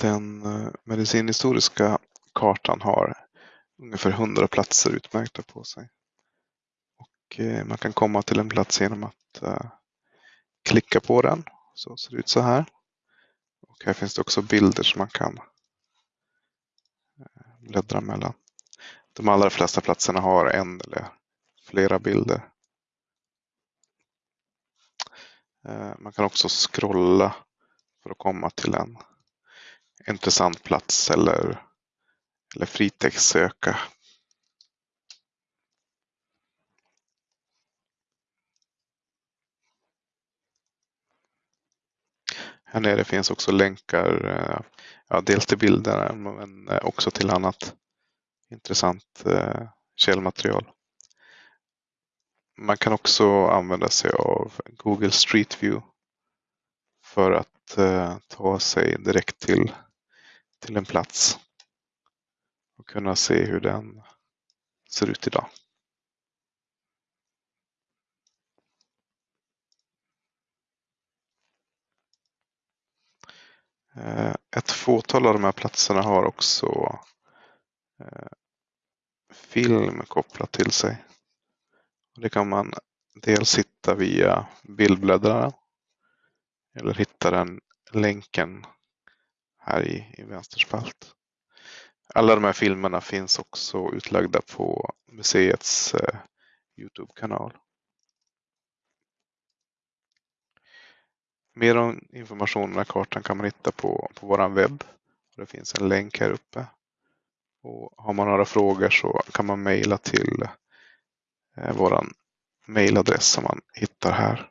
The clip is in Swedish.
Den eh, medicinhistoriska kartan har ungefär 100 platser utmärkta på sig. Och eh, man kan komma till en plats genom att eh, klicka på den. Så ser det ut så här. Och här finns det också bilder som man kan bläddra mellan. De allra flesta platserna har en eller flera bilder. Man kan också scrolla för att komma till en intressant plats eller, eller fritextsöka. Här nere finns också länkar, eh, ja, dels till bilderna men eh, också till annat intressant eh, källmaterial. Man kan också använda sig av Google Street View för att ta sig direkt till till en plats och kunna se hur den ser ut idag. Eh, ett fåtal av de här platserna har också eh, film kopplat till sig. Det kan man dels hitta via bildbläddraren eller hitta den länken här i, i Vänsterspalt. Alla de här filmerna finns också utlagda på museets eh, Youtube-kanal. Mer om informationen och kartan kan man hitta på, på vår webb. Det finns en länk här uppe. Och har man några frågor så kan man mejla till eh, vår mejladress som man hittar här.